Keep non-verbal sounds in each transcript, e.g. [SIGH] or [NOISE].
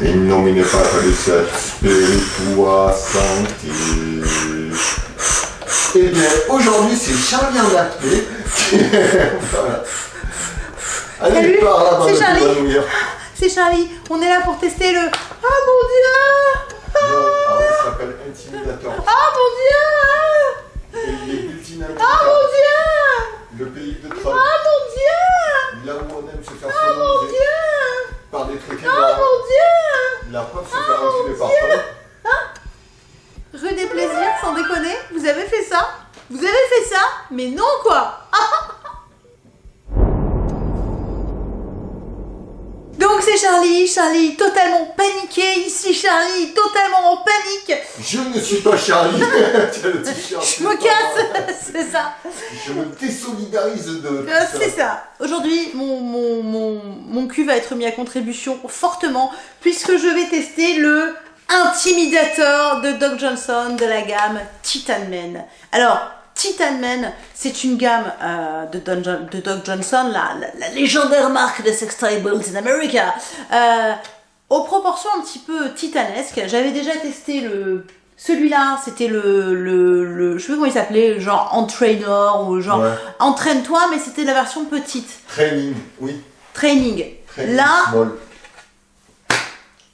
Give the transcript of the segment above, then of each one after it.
In nomine Patris et Spiritua Sancti. Eh bien, aujourd'hui, c'est Charlie en voilà. [LAUGHS] Allez, Salut, par là, c'est Charlie. C'est Charlie, on est là pour tester le... Ah mon dieu Non, alors, ça s'appelle Intimidator. Ah mon dieu paniqué, ici Charlie totalement en panique Je ne suis pas Charlie. [LAUGHS] Je me casse, [LAUGHS] c'est ça Je me désolidarise de Euh, c'est ça. Aujourd'hui, mon, mon, mon, mon cul va être mis à contribution fortement puisque je vais tester le Intimidator de Doc Johnson de la gamme Titan Man. Alors, Titan Man, c'est une gamme euh, de, Don Jo- de Doc Johnson, la, la- la légendaire marque de sextoys in America, euh, aux proportions un petit peu titanesques. J'avais déjà testé le... Celui-là, c'était le, le, le... Je sais pas comment il s'appelait, genre Entrainer ou genre Ouais. Entraîne-toi, mais c'était la version petite. Training, oui. Training. Training Là, small.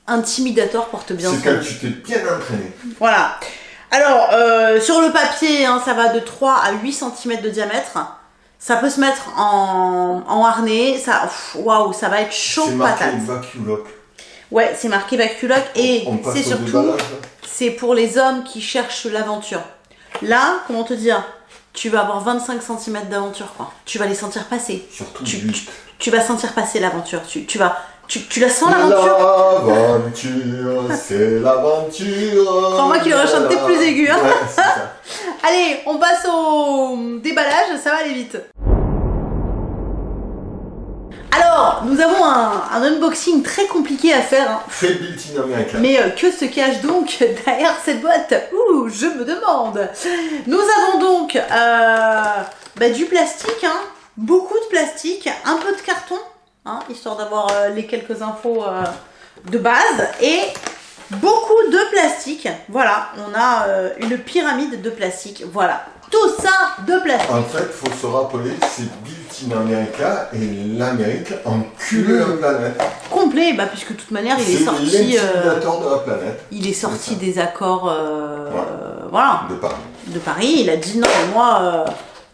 Intimidator porte bien C'est quand tu t'es bien entraîné. Voilà. Alors, euh, sur le papier, hein, ça va de 3 à 8 cm de diamètre. Ça peut se mettre en, en harnais. Ça, waouh, ça va être chaud C'est marqué patate. vaculoc. Ouais, c'est marqué Vaculoc et On passe c'est surtout, c'est pour les hommes qui cherchent l'aventure. Là, comment te dire Tu vas avoir 25 cm d'aventure, quoi. Tu vas les sentir passer. Surtout Tu, tu, tu vas sentir passer l'aventure. Tu, tu vas, tu, tu la sens l'aventure? L'aventure, c'est l'aventure. Crois-moi qu'il aurait chanté plus aigu, hein. Ouais. [LAUGHS] Allez, on passe au déballage, ça va aller vite. Alors, nous avons un, un unboxing très compliqué à faire, hein. Fait built-in américain. mais euh, que se cache donc [LAUGHS] derrière cette boîte? Ouh, je me demande. Nous avons donc euh, bah, du plastique, hein, beaucoup de plastique, un peu de carton, hein, histoire d'avoir euh, les quelques infos de base, et beaucoup de plastique. Voilà, on a une pyramide de plastique. Voilà, tout ça de plastique. En fait, faut se rappeler, c'est built-in America et l'Amérique encule la planète. Complet, bah, puisque de toute manière, il est sorti, euh, l'intimidateur de la planète il est sorti des accords, euh, Ouais. euh, voilà. de Paris. de Paris, il a dit non, mais moi, euh,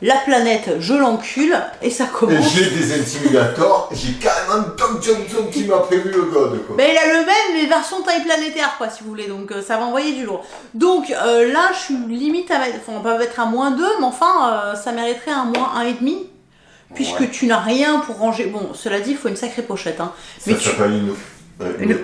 la planète, je l'encule, et ça commence. j'ai des intimidateurs, j'ai carrément Doc Johnson qui m'a prévu le god, quoi. Mais il a le même, mais version taille planétaire, quoi, si vous voulez, donc euh, ça va envoyer du lourd. Donc euh, là, je suis limite à mettre, enfin, on peut mettre un moins 2, mais enfin, euh, ça mériterait un moins 1,5, puisque Ouais. tu n'as rien pour ranger. Bon, cela dit, il faut une sacrée pochette, hein. Ça tu. s'appelle une... Une- une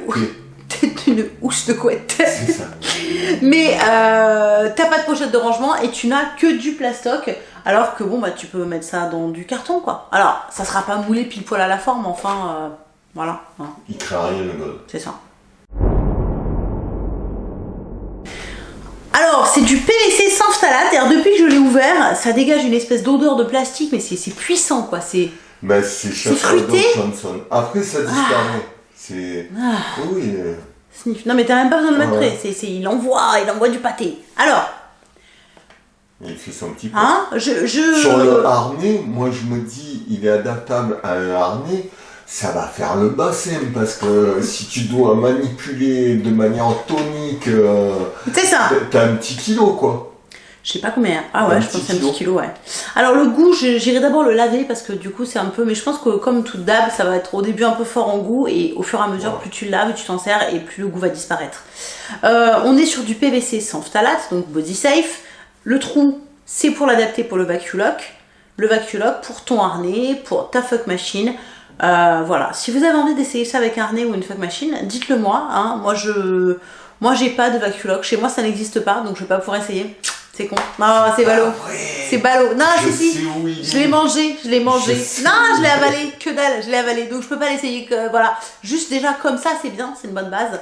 T'es une housse de couette. Ça. [LAUGHS] Mais euh, t'as pas de pochette de rangement et tu n'as que du plastoc. Alors que bon, bah tu peux mettre ça dans du carton quoi. Alors, ça sera pas moulé pile poil à la forme, enfin, euh, voilà, hein, Il craint rien, le god. c'est ça. Alors, c'est du PVC sans phtalate. Alors, depuis que je l'ai ouvert, ça dégage une espèce d'odeur de plastique, mais c'est puissant quoi. C'est. Ben, c'est fruité Johnson. Après, ça disparaît. C'est... Ah. Oui, euh, Sniff. Non, mais t'as même pas besoin de le mettre Ouais. près. C'est, c'est- il envoie, il envoie du pâté. Alors, il fait son petit peu. hein, je. je... Sur le harnais, moi je me dis, il est adaptable à un harnais, ça va faire le bassin parce que si tu dois manipuler de manière tonique, euh, C'est ça. t'as un petit kilo quoi. Je sais pas combien. Ah ouais, Un je pense que c'est un petit kilo, ouais. Alors le goût, j'irai d'abord le laver parce que du coup c'est un peu. Mais je pense que comme toute dab, ça va être au début un peu fort en goût et au fur et à mesure, plus tu le laves, tu t'en sers et plus le goût va disparaître. Euh, on est sur du PVC sans phtalate, donc body safe. Le trou, c'est pour l'adapter pour le vaculoc. Le vaculoc pour ton harnais, pour ta fuck machine. Euh, voilà. Si vous avez envie d'essayer ça avec un harnais ou une fuck machine, dites-le moi. Hein. Moi je, moi j'ai pas de vaculoc. Chez moi ça n'existe pas, donc je vais pas pouvoir essayer. C'est con. Non, c'est ballot. C'est ballot. Non, Je si, si. Je l'ai mangé, je l'ai mangé. Je non, je l'ai avalé, que dalle, je l'ai avalé. Donc je peux pas l'essayer. Voilà, juste déjà comme ça, c'est bien, c'est une bonne base.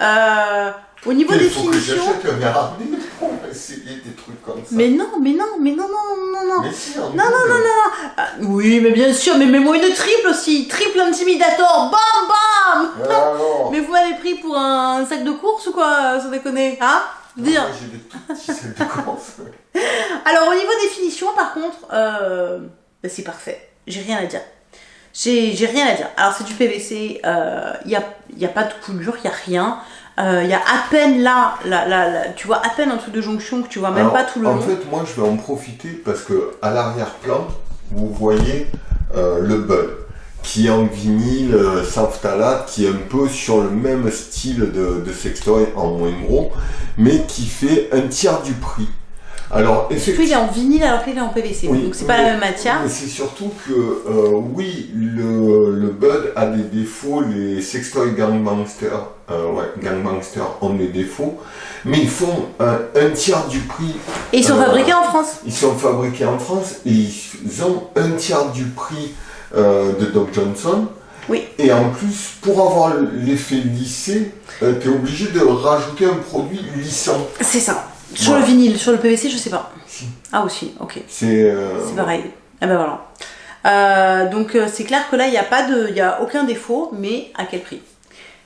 Euh, Au niveau des finitions. j'achète un harnais pour essayer des trucs comme ça. Mais non, mais non, mais non, non, non, non. Mais si, en Non, non, non, non. Ah, oui, mais bien sûr, mais mets-moi une triple aussi. Triple intimidator. Bam, bam. Alors, Mais vous m'avez pris pour un sac de course ou quoi, sans déconner Hein? Je veux dire. moi, j'ai des tout petits sacs de course. [LAUGHS] Alors, au niveau des finitions, par contre, euh, bah, c'est parfait. J'ai rien à dire. J'ai rien à dire. Alors, c'est du PVC. Il n'y a, y a pas de coulure, il n'y a rien. Il y a à peine là, là, là, là, tu vois à peine un truc de jonction que tu vois même Alors, pas tout le En long. fait, moi, je vais en profiter parce que à l'arrière-plan, vous voyez euh, le Bud qui est en vinyle euh, sans phtalate, qui est un peu sur le même style de, de sextoy en moins gros, mais qui fait un tiers du prix. Alors, Lui, il effectivement. est en vinyle alors qu'il est en PVC. Oui, donc, c'est pas la même matière. C'est surtout que, euh, oui, le, le Bud a des défauts, les sextoys Gangmaster, euh, ouais, ont des défauts, mais ils font un, un tiers du prix Et ils sont Euh, fabriqués en France. Ils sont fabriqués en France et ils ont un tiers du prix euh, de Doc Johnson. Oui. Et en plus, pour avoir l'effet lissé, tu es obligé de rajouter un produit lissant. C'est ça. Sur le vinyle, sur le PVC, je sais pas. Si. Ah aussi, ok. C'est euh, C'est pareil. Eh ben voilà. Euh, donc euh, c'est clair que là il n'y a pas de, il y a aucun défaut, mais à quel prix?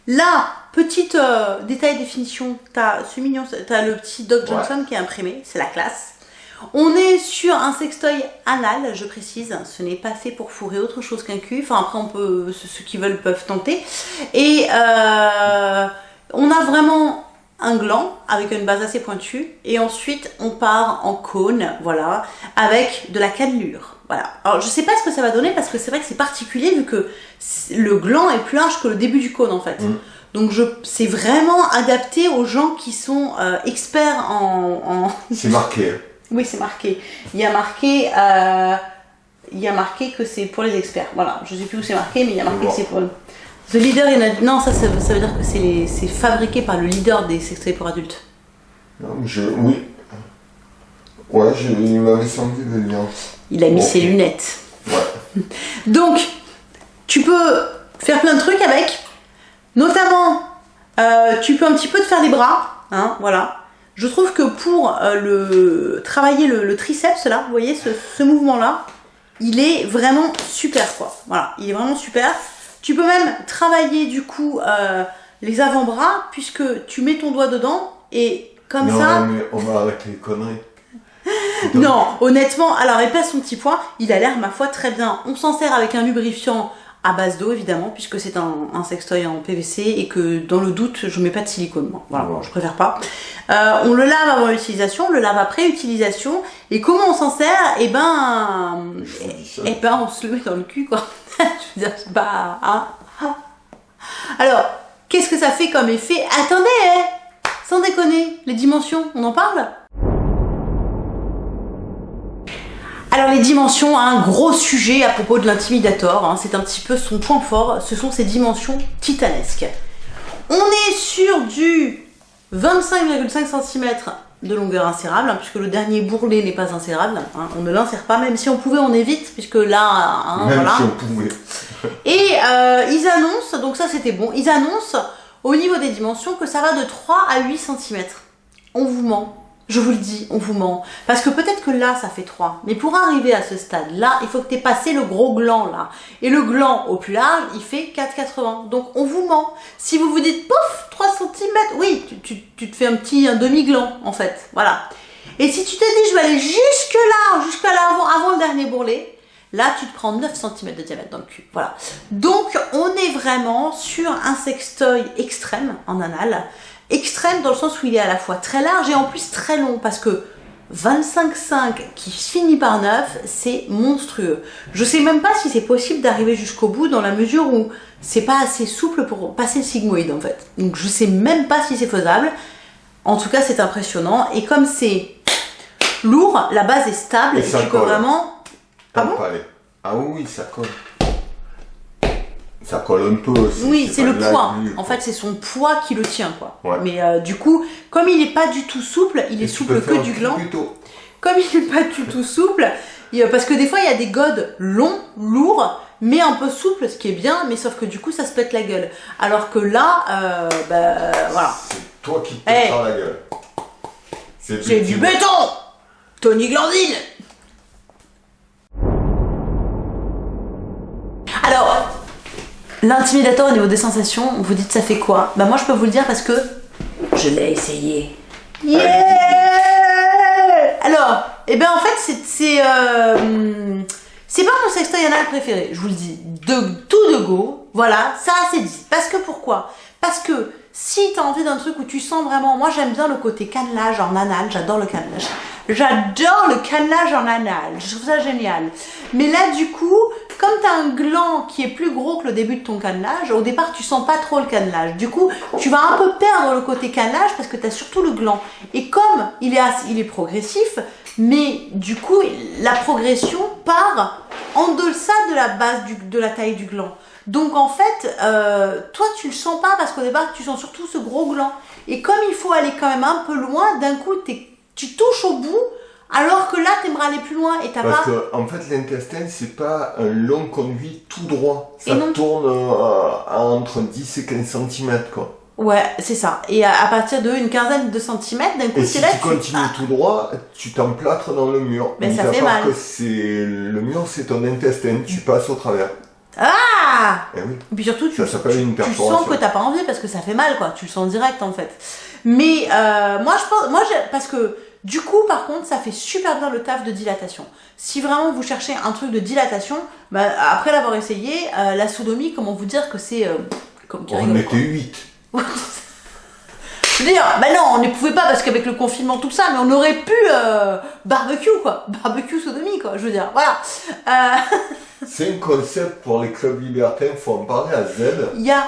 Là, petite euh, détail définition, t'as ce mignon, t'as le petit Doc Ouais. Johnson qui est imprimé, c'est la classe. On est sur un sextoy anal, je précise, ce n'est pas fait pour fourrer autre chose qu'un cul. Enfin après on peut, ceux qui veulent peuvent tenter. Et euh, on a vraiment un gland avec une base assez pointue et ensuite on part en cône, voilà, avec de la cannelure. Voilà. Alors je sais pas ce que ça va donner parce que c'est vrai que c'est particulier vu que le gland est plus large que le début du cône en fait. Mm. Donc je, c'est vraiment adapté aux gens qui sont euh, experts en, en- c'est marqué. Hein. Oui, c'est marqué. Il y a marqué, euh, il y a marqué que c'est pour les experts. Voilà. Je sais plus où c'est marqué, mais il y a marqué que c'est pour. The leader in a- non, ça, ça, veut- ça veut dire que c'est fabriqué par le leader des sextoys pour adultes. Non, Je, oui. Ouais, je, il m'avait semblé le lien. Il a mis ses lunettes. Ouais. [LAUGHS] Donc, tu peux faire plein de trucs avec. Notamment, euh, tu peux un petit peu te faire les bras. Hein, voilà. Je trouve que pour euh, le travailler le, le triceps, là, vous voyez, ce, ce mouvement-là, il est vraiment super, quoi. Voilà, il est vraiment super. Tu peux même travailler, du coup, euh, les avant-bras, puisque tu mets ton doigt dedans, et comme non, ça... mais on va arrêter les conneries. [LAUGHS] Non, honnêtement, alors il pèse son petit poids, il a l'air, ma foi, très bien. On s'en sert avec un lubrifiant à base d'eau, évidemment, puisque c'est un, un sextoy en PVC et que dans le doute, je mets pas de silicone. Moi. Voilà, je préfère pas. Euh, on le lave avant l'utilisation, on le lave après utilisation. Et comment on s'en sert? Eh ben, ça. eh ben, on se le met dans le cul, quoi. [LAUGHS] je veux dire, pas... hein. Alors, qu'est-ce que ça fait comme effet? Attendez, eh sans déconner, les dimensions, on en parle? Alors les dimensions, un gros sujet à propos de l'intimidator, hein, c'est un petit peu son point fort, ce sont ses dimensions titanesques. On est sur du 25,5 cm de longueur insérable, hein, puisque le dernier bourrelet n'est pas insérable, hein, on ne l'insère pas, même si on pouvait on évite, puisque là, hein, Même voilà. si on pouvait. [LAUGHS] Et euh, ils annoncent, donc ça c'était bon, ils annoncent au niveau des dimensions que ça va de 3 à 8 cm. On vous ment. Je vous le dis, on vous ment. Parce que peut-être que là, ça fait 3. Mais pour arriver à ce stade-là, il faut que tu aies passé le gros gland là. Et le gland au plus large, il fait 4,80. Donc on vous ment. Si vous vous dites, pouf, 3 cm, oui, tu, te fais un petit un demi-gland en fait. Voilà. Et si tu te dis, je vais aller jusque là, jusque là avant, avant le dernier bourrelet, Là, tu te prends 9 cm de diamètre dans le cul. Voilà. Donc, on est vraiment sur un sextoy extrême en anal. Extrême dans le sens où il est à la fois très large et en plus très long. Parce que 25,5 qui finit par 9, c'est monstrueux. Je sais même pas si c'est possible d'arriver jusqu'au bout dans la mesure où c'est pas assez souple pour passer le sigmoïde en fait. Donc, je sais même pas si c'est faisable. En tout cas, c'est impressionnant. Et comme c'est lourd, la base est stable. Et ça tu peux colle. vraiment Ah bon Ah oui, oui, ça colle. Ça colle un peu. Oui, c'est le poids. En fait, c'est son poids qui le tient, quoi. Ouais. Mais euh, du coup, comme il n'est pas du tout souple, il est Et souple que du gland. plutôt. Comme il n'est pas du tout souple, il- parce que des fois, il y a des godes longs, lourds, mais un peu souples, ce qui est bien, mais sauf que du coup, ça se pète la gueule. Alors que là, euh, bah, voilà. C'est toi qui te Eh. prends la gueule. C'est du béton Tony Glandine l'intimidateur au niveau des sensations, vous dites ça fait quoi? Bah moi je peux vous le dire parce que je l'ai essayé. Yeah Alors, eh ben en fait c'est c'est euh, c'est pas mon sextoy anal préféré, je vous le dis, de tout de go. Voilà, ça c'est dit. Parce que pourquoi? Parce que si t'as envie d'un truc où tu sens vraiment, moi j'aime bien le côté cannelage en anal, j'adore le cannelage. J'adore le cannelage en anal, je trouve ça génial. Mais là du coup, comme t'as un gland qui est plus gros que le début de ton cannelage, au départ tu sens pas trop le cannelage. Du coup, tu vas un peu perdre le côté cannelage parce que t'as surtout le gland. Et comme il est, il est progressif, mais du coup la progression part en deçà de la base du- de la taille du gland. Donc en fait, euh, toi tu le sens pas parce qu'au départ tu sens surtout ce gros gland. Et comme il faut aller quand même un peu loin, d'un coup tu touches au bout, alors que là t'aimerais aller plus loin et t'as Parce pas. que en fait l'intestin c'est pas un long conduit tout droit. Ça Et non. tourne euh, à entre 10 et 15 cm quoi. Ouais, c'est ça. Et à, à partir de une quinzaine de centimètres, d'un coup Et si là tu tu- continues Ah, tout droit, tu t'emplâtres dans le mur. Mais Mis ça à fait part mal. que c'est le mur c'est ton intestin, tu passes au travers. Ah Eh oui. Et puis surtout, tu, Ça tu- une tu sens que t'as pas envie parce que ça fait mal, quoi. Tu le sens direct, en fait. Mais euh, moi, je pense, moi, parce que du coup, par contre, ça fait super bien le taf de dilatation. Si vraiment vous cherchez un truc de dilatation, bah, après l'avoir essayé, euh, la sodomie, comment vous dire que c'est euh, comme On rigole, était quoi. 8. Je veux dire, bah non, on ne pouvait pas parce qu'avec le confinement, tout ça, mais on aurait pu euh, barbecue, quoi. Barbecue sodomie, quoi. Je veux dire, voilà. Euh, [LAUGHS] C'est un concept pour les clubs libertins, faut en parler à Z. Il y a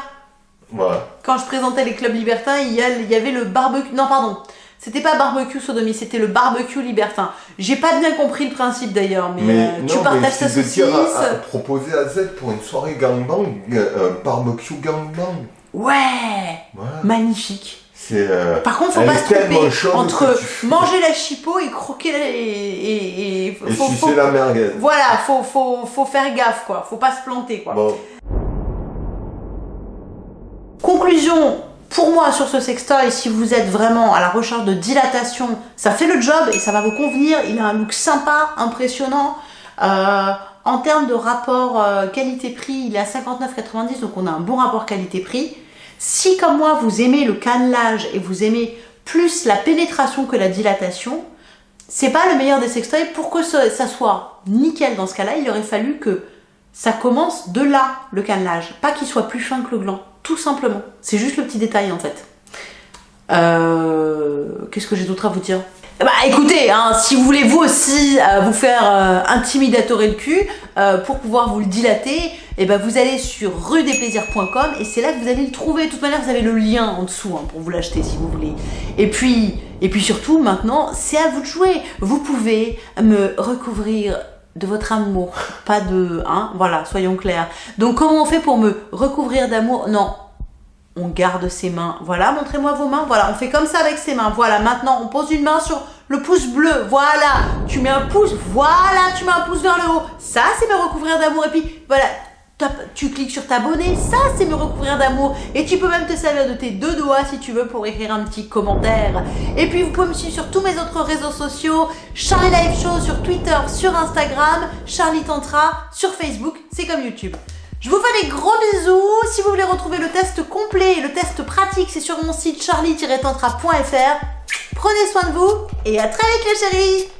quand je présentais les clubs libertins, il y, a- il y avait le barbecue. Non, pardon. C'était pas barbecue sodomie, c'était le barbecue libertin. J'ai pas bien compris le principe d'ailleurs, mais, Mais euh, non, tu mais partages ta c'est de saucisse. dire à, à proposer à Z pour une soirée gangbang, euh, barbecue gangbang. Ouais, magnifique. C'est. euh, Par contre, faut pas se tromper entre manger la chipot et croquer la... et, et, et- et faut, sucer faut- la merguez. Voilà, faut, faut, faut faire gaffe quoi, faut pas se planter quoi. Bon, Conclusion, pour moi sur ce sextoy, si vous êtes vraiment à la recherche de dilatation, ça fait le job et ça va vous convenir. Il a un look sympa, impressionnant. Euh, en termes de rapport euh, qualité-prix, il est à 59,90, donc on a un bon rapport qualité-prix. Si comme moi vous aimez le cannelage et vous aimez plus la pénétration que la dilatation, c'est pas le meilleur des sextoys. Pour que ça, soit nickel dans ce cas-là, il aurait fallu que ça commence de là, le cannelage. Pas qu'il soit plus fin que le gland. Tout simplement. C'est juste le petit détail en fait. Euh, Qu'est-ce que j'ai d'autre à vous dire? Bah écoutez, hein, si vous voulez vous aussi euh, vous faire euh, intimidatorer le cul euh, pour pouvoir vous le dilater, et ben vous allez sur ruedesplaisirs.com et c'est là que vous allez le trouver. De toute manière, vous avez le lien en dessous hein, pour vous l'acheter si vous voulez. Et puis, et puis surtout, maintenant, c'est à vous de jouer. Vous pouvez me recouvrir de votre amour, pas de, hein, voilà, soyons clairs. Donc comment on fait pour me recouvrir d'amour? Non, on garde ses mains. Voilà, montrez-moi vos mains. Voilà, on fait comme ça avec ses mains. Voilà, maintenant on pose une main sur le pouce bleu. Voilà, tu mets un pouce. Voilà, tu mets un pouce vers le haut. Ça, c'est me recouvrir d'amour. Et puis, voilà, tu cliques sur t'abonner. Ça, c'est me recouvrir d'amour. Et tu peux même te servir de tes deux doigts si tu veux pour écrire un petit commentaire. Et puis, vous pouvez me suivre sur tous mes autres réseaux sociaux. Charlie Live Show sur Twitter, sur Instagram. Charlie Tantra sur Facebook. C'est comme YouTube. Je vous fais des gros bisous. Si vous voulez retrouver le test complet et le test pratique, c'est sur mon site charlie-tantra.fr. Prenez soin de vous et à très vite les chéris